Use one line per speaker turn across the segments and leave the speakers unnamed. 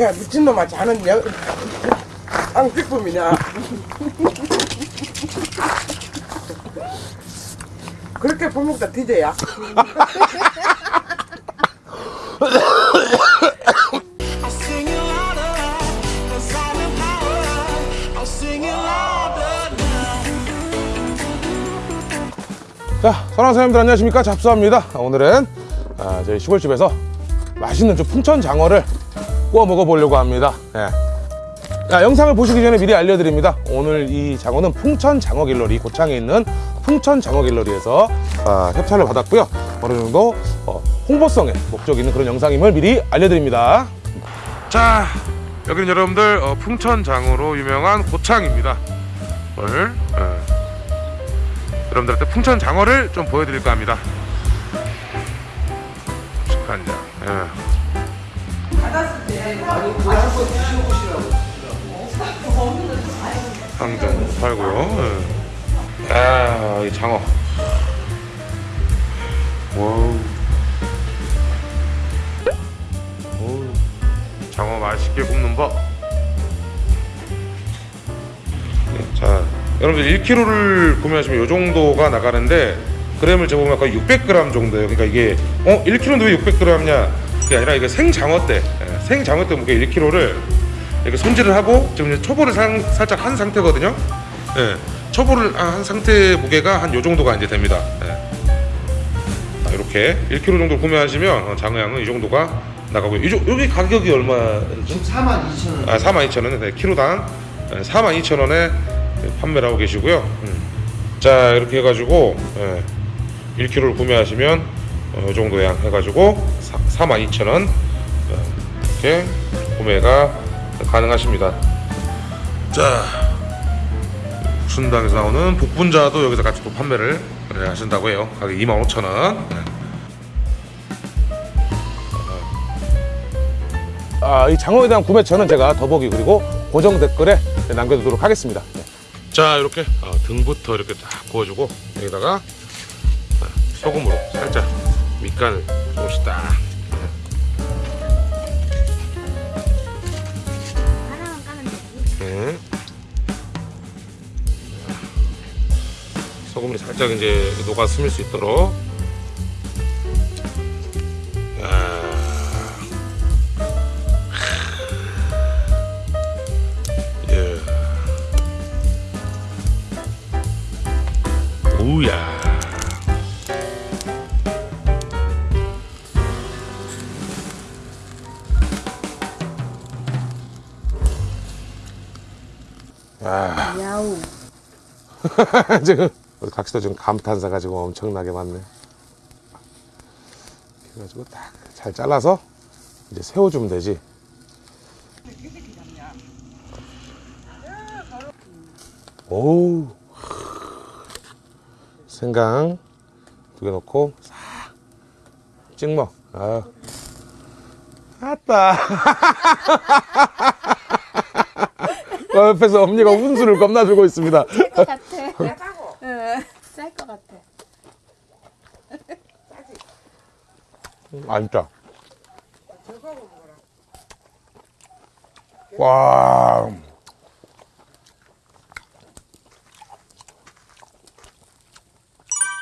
야 미친놈아 자는 여... 앙식품이냐 그렇게 부먹다 디제야.
자, 사장님들 안녕하십니까? 잡수합니다. 오늘은 아, 저희 시골집에서 맛있는 좀 풍천 장어를 구워 먹어보려고 합니다. 예. 자, 영상을 보시기 전에 미리 알려드립니다. 오늘 이 장어는 풍천 장어 길러리, 고창에 있는 풍천 장어 길러리에서 아, 협찬을 받았고요. 어느 정도 어, 홍보성에 목적 있는 그런 영상임을 미리 알려드립니다. 자, 여기는 여러분들 어, 풍천 장어로 유명한 고창입니다. 오늘 예. 여러분들한테 풍천 장어를 좀 보여드릴까 합니다. 잠깐요. 예. 상전 팔고요. 예. 아, 이 장어. 와우. 오, 장어 맛있게 굽는 법. 네, 자, 여러분들 1kg를 구매하시면 이 정도가 나가는데 그램을 재보면 거의 600g 정도예요. 그러니까 이게 어 1kg인데 왜 600g이냐? 그게 아니라 이게 생장어 때, 예, 생장어 때 무게 1kg를 이렇게 손질을 하고 지금 이제 초보를 상- 살짝 한 상태거든요. 예, 초보를 한 상태 무게가 한 요 정도가 이제 됩니다. 예. 자, 이렇게 1kg 정도 구매하시면 어, 장어양은 이 정도가 나가고요. 이 조- 여기 가격이 얼마죠?
42,000원.
아, 42,000원, 네, 키로당 42,000원에 판매를 하고 계시고요. 음. 자, 이렇게 해가지고 예, 1kg를 구매하시면 어, 이 정도 양 해가지고 42,000원 이렇게 구매가 가능하십니다. 자, 순당에서 나오는 복분자도 여기서 같이 또 판매를 예, 하신다고 해요. 가격 25,000원. 아, 이 장어에 대한 구매처는 제가 더보기 그리고 고정 댓글에 남겨두도록 하겠습니다. 자, 이렇게 어, 등부터 이렇게 딱 구워주고 여기다가 어, 소금으로 살짝 밑간을 조금씩 딱. 네. 소금이 살짝 이제 녹아 스밀 수 있도록. 아.
야우.
지금 우리 각시도 지금 감탄사가 지금 엄청나게 많네. 그래가지고 딱 잘 잘라서 이제 세워주면 되지. 오, 생강 두 개 넣고 싹 찍먹. 아, 아따. 어, 옆에서 언니가 훈수를 겁나 주고 있습니다.
쌀것 같아.
싸고
쌀것 같아.
안 짜.
저거 먹어라
와.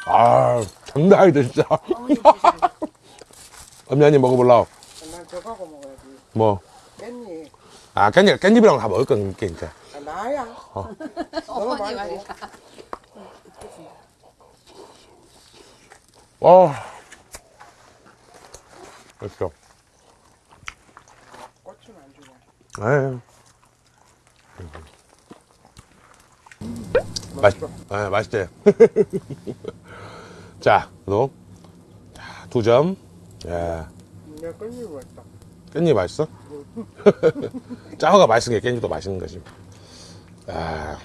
아, 장난 아니다, 진짜. 언니 한입 먹어볼라.
난 저거 먹어야지
뭐. 아, 깻잎, 깻잎이랑 다 먹을 거니까.
아, 나야
어머니
말고.
말이야.
와. 맛있어.
고추는 안 주냐
에이. 맛, 아, 맛있대. 자, 너. 자, 두 점. 야,
내가 깻잎 먹었다
깻잎 맛있어? 짜오가 맛있은 게 깻잎도 맛있는 거지. 아.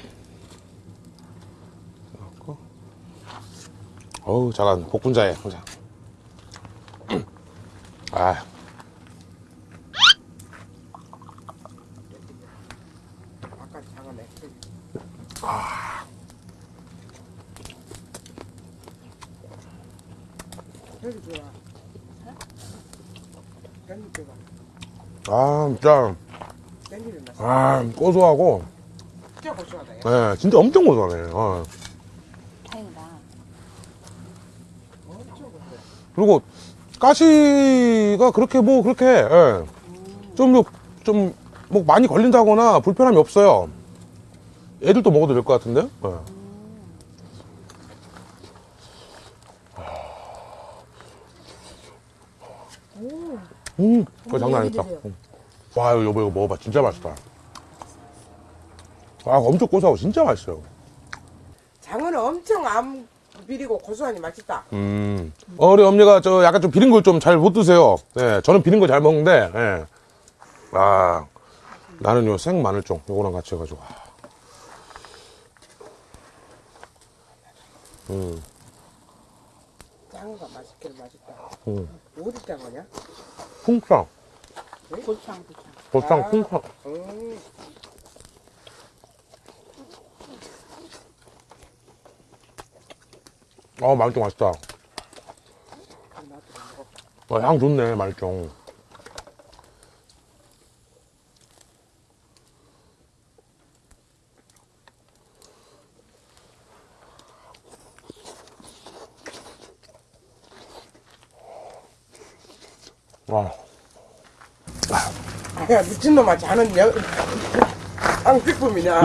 어우, 잘한 복분자에, 혼자. 아.
아까 장어 냈지 여기 좋 아
아, 진짜. 아, 고소하고,
진짜 고소하다. 야.
예, 진짜 엄청 고소하네. 어.
다행이다.
엄청 고소해.
그리고, 가시가 그렇게 뭐, 그렇게, 예. 좀, 뭐, 좀, 뭐, 많이 걸린다거나 불편함이 없어요. 애들도 먹어도 될 것 같은데? 예. 음, 그거 장난 아니다. 음. 와, 이거 여보, 이거 먹어봐. 진짜 맛있다. 아, 엄청 고소하고 진짜 맛있어요.
장어는 엄청 안 비리고 고소하니 맛있다.
음. 어, 우리 엄니가 저 약간 좀 비린 걸 좀 잘 못 드세요. 예, 저는 비린 거잘 먹는데, 예. 아, 나는 요 생 마늘종, 요거랑 같이 해가지고. 아. 음,
장어가 맛있길 맛있다.
음.
어디 장어냐?
풍상.
고창.
보상
아.
풍상.
음.
어, 마늘종 맛있다.
먹어.
어, 향 좋네, 마늘종.
야 미친놈아 자는 여... 앙피품이냐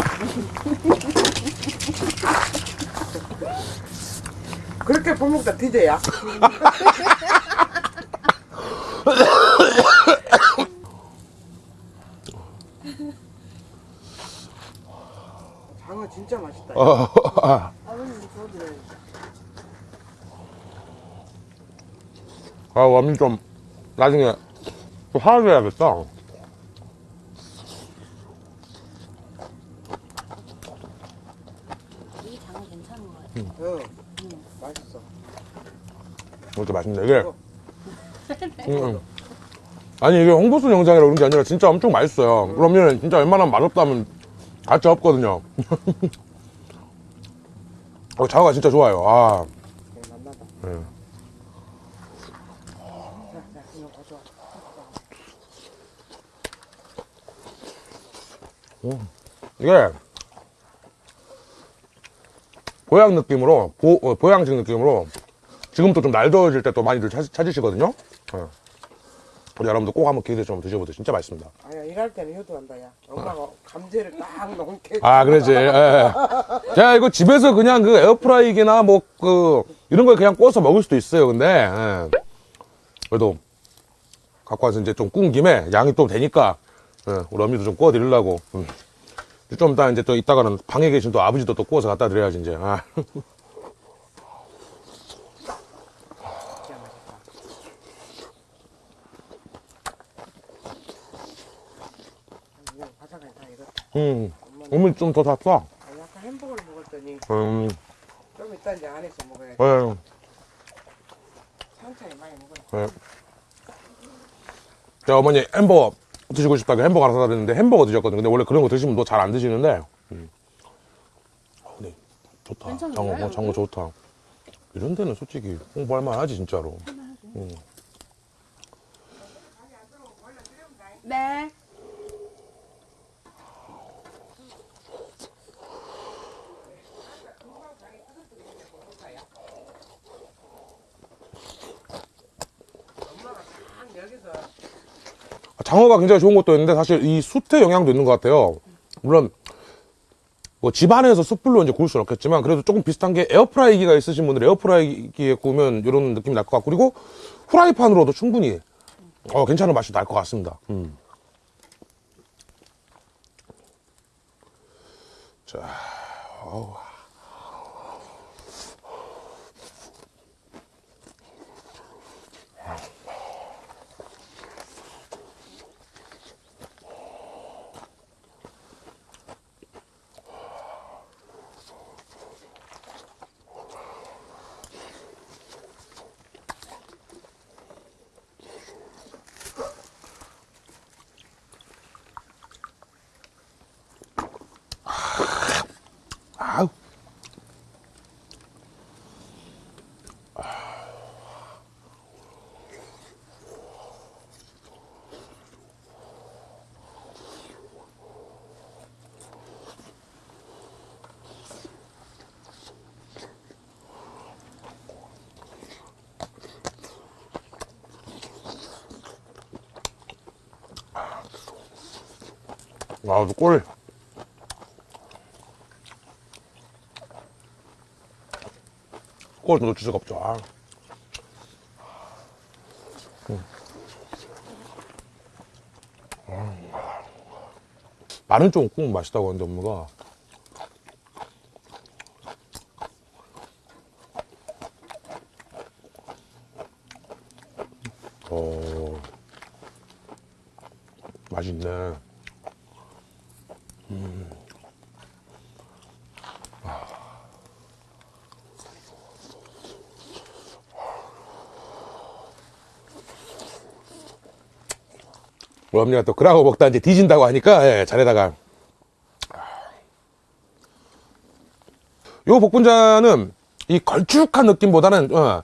그렇게 부먹다 디제야 장어 진짜 맛있다
어, 아.
아버님 저도
아, 와민 좀, 나중에, 또 하나 해야겠다.
이 장어 괜찮은 것 같아.
어 맛있어
이것도 맛있네. 이게. 음, 음. 아니, 이게 홍보수 영상이라 그런 게 아니라 진짜 엄청 맛있어요. 그러면 진짜 웬만하면 맛없다면 가치 없거든요. 어, 자가 진짜 좋아요. 아,
네,
이게 보양 느낌으로, 보, 어, 보양식 느낌으로 지금도 좀날 더워질 때 또 많이들 찾, 찾으시거든요. 예. 우리 여러분들 꼭 한번 기회 되시면 드셔보세요. 진짜 맛있습니다.
아야 일할 때는 효도한다 야 엄마가 감재를 딱 넣게
아, 그러지. 예, 예. 제가 이거 집에서 그냥 그 에어프라이기나 뭐, 그, 이런 걸 그냥 구워서 먹을 수도 있어요. 근데, 예. 그래도, 갖고 와서 이제 좀 구운 김에 양이 또 되니까, 예, 우리 어미도 좀 구워 드리려고. 음. 좀 이따 이제 또 이따가는 방에 계신 또 아버지도 또 구워서 갖다 드려야지, 이제. 아.
진짜 맛있다 이거 바삭하게
음, 어머니 좀더 샀어.
아, 약간 햄버거를 먹었더니
음,
좀 이따 이제 안에서 먹어야지
예,
천천히 많이 먹어라
예. 제가 어머니 햄버거 드시고 싶다고 햄버거 하나 사다 드렸는데 햄버거 드셨거든요. 근데 원래 그런 거 드시면 또잘안 드시는데. 음. 어, 근데 좋다. 장어, 어,
여기?
장어 좋다. 이런 데는 솔직히 홍보할 만하지, 진짜로. 음.
네.
딱 여기서
장어가 굉장히 좋은 것도 있는데 사실 이 숯의 영향도 있는 것 같아요. 물론 뭐 집안에서 숯불로 이제 구울 수는 없겠지만 그래도 조금 비슷한 게 에어프라이기가 있으신 분들 에어프라이기에 구우면 이런 느낌이 날 것 같고 그리고 후라이팬으로도 충분히 어, 괜찮은 맛이 날 것 같습니다. 음. 자, 어우. 아, 꿀. 꿀 놓칠 수가 없죠. 아. 음. 아. 말은 좀꼭 맛있다고 하는데 엄마가 어 맛있네. 우리 엄니가 또 그라고 먹다 이제 뒤진다고 하니까 예, 잘해다가 요 복분자는 이 걸쭉한 느낌보다는 어,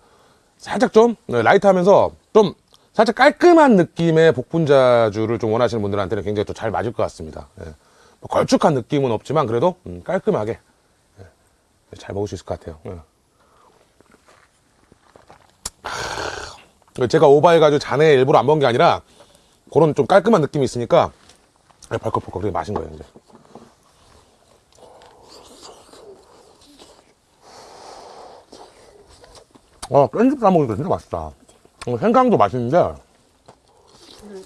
살짝 좀 어, 라이트하면서 좀 살짝 깔끔한 느낌의 복분자주를 좀 원하시는 분들한테는 굉장히 또 잘 맞을 것 같습니다. 예. 뭐 걸쭉한 느낌은 없지만 그래도 음, 깔끔하게 예, 잘 먹을 수 있을 것 같아요. 예. 하, 제가 오버해가지고 잔에 일부러 안 먹은 게 아니라 그런 좀 깔끔한 느낌이 있으니까 벌컥벌컥 되게 맛인 거예요 이제. 어 깻잎 싸먹으니까 진짜 맛있다 어, 생강도 맛있는데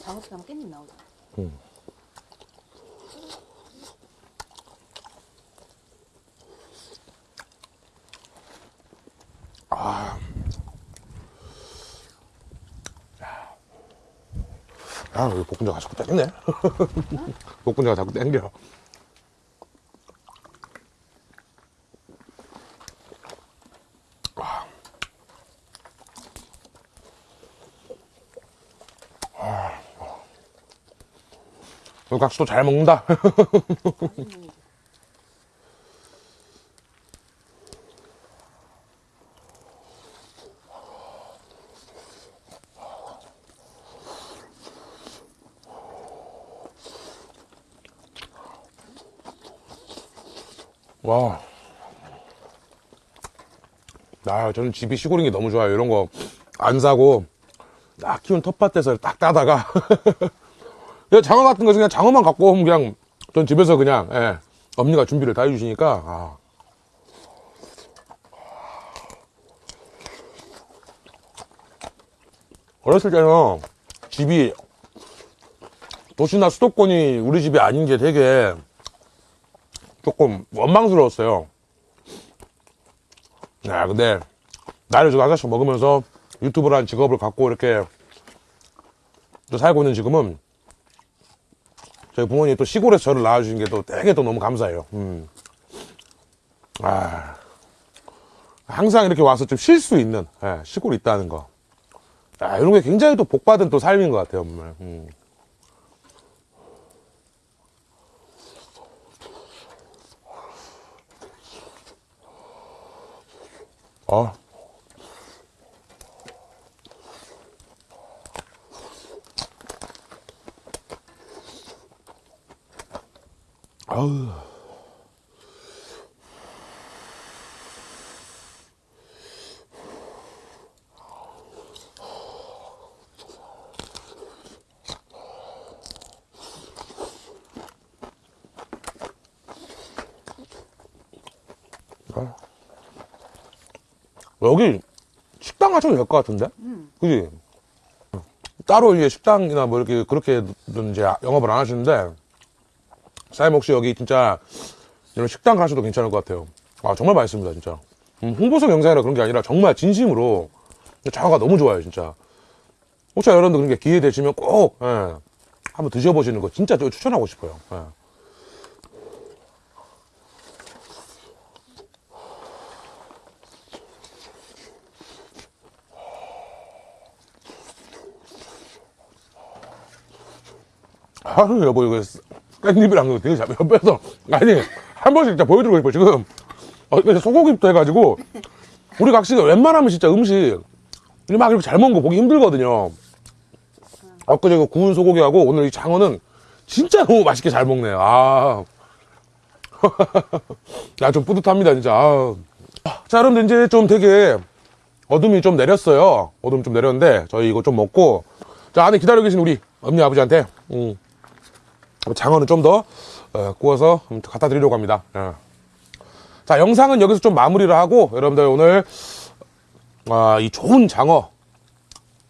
장어탕 깻잎 나오잖아.
아 여기 볶음자가 자꾸 땡기네 볶음자가 자꾸 땡겨. 아. 각수도 잘 먹는다 와. 아, 저는 집이 시골인 게 너무 좋아요. 이런 거 안 사고, 딱 키운 텃밭에서 딱 따다가. 그냥 장어 같은 거 그냥 장어만 갖고 오면 그냥, 전 집에서 그냥, 예, 엄니가 준비를 다 해주시니까, 아. 어렸을 때는 집이 도시나 수도권이 우리 집이 아닌 게 되게 조금 원망스러웠어요. 야, 근데 나이를 좀 하나씩 먹으면서 유튜브라는 직업을 갖고 이렇게 또 살고 있는 지금은 저희 부모님이 또 시골에서 저를 낳아주신 게 또 되게 또 너무 감사해요. 음. 아, 항상 이렇게 와서 좀 쉴 수 있는 예, 시골이 있다는 거. 아, 이런 게 굉장히 또 복받은 또 삶인 것 같아요, 정말. 음. 아. 아우. 여기 식당 하셔도 될것 같은데? 그지? 따로 이제 식당이나 뭐 이렇게 그렇게 이제 영업을 안 하시는데 사장님 혹시 여기 진짜 이런 식당 가셔도 괜찮을 것 같아요. 아 정말 맛있습니다 진짜. 음, 홍보성 영상이라 그런 게 아니라 정말 진심으로 장어가 너무 좋아요 진짜. 혹시 여러분들 그런 게 기회 되시면 꼭 예, 한번 드셔보시는 거 진짜 저 추천하고 싶어요. 예. 아유 여보 이거 깻잎이랑 이거 되게 잘 옆에서 아니 한 번씩 진짜 보여드리고 싶어 지금 어, 소고기부터 해가지고 우리 각시가 웬만하면 진짜 음식 이막 이렇게 잘 먹는 거 보기 힘들거든요 엊그제 그 구운 소고기하고 오늘 이 장어는 진짜 너무 맛있게 잘 먹네요 아. 야, 좀 뿌듯합니다, 진짜. 아우. 자, 여러분들, 이제 좀 되게 어둠이 좀 내렸어요. 어둠 좀 내렸는데, 저희 이거 좀 먹고, 자, 안에 기다리고 계신 우리 엄니 아버지한테, 음, 장어는 좀 더 구워서 갖다 드리려고 합니다. 예. 자, 영상은 여기서 좀 마무리를 하고 여러분들 오늘 아, 이 좋은 장어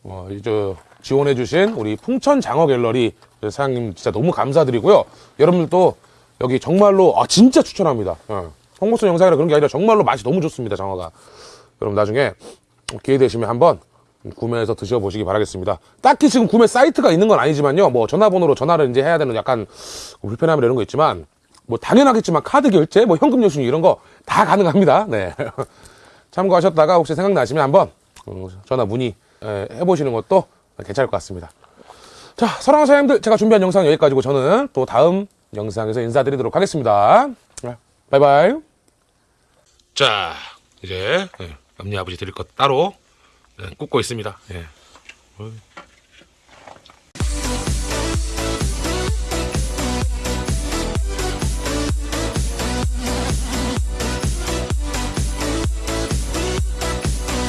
어, 이제 지원해 주신 우리 풍천 장어 갤러리 사장님 진짜 너무 감사드리고요. 여러분들도 여기 정말로 아 진짜 추천합니다. 어. 홍보성 영상이라 그런 게 아니라 정말로 맛이 너무 좋습니다. 장어가. 여러분 나중에 기회 되시면 한번 구매해서 드셔보시기 바라겠습니다. 딱히 지금 구매 사이트가 있는 건 아니지만요. 뭐 전화번호로 전화를 이제 해야 되는 약간 불편함이 이런 거 있지만 뭐 당연하겠지만 카드 결제, 뭐 현금 영수증 이런 거 다 가능합니다. 네. 참고하셨다가 혹시 생각나시면 한번 어, 전화 문의 에, 해보시는 것도 괜찮을 것 같습니다. 자, 사랑하는 사장님들, 제가 준비한 영상 여기까지고 저는 또 다음 영상에서 인사드리도록 하겠습니다. 네, 바이바이. 자, 이제 예, 앞니 아버지 드릴 것 따로 예, 굽고 있습니다. 예.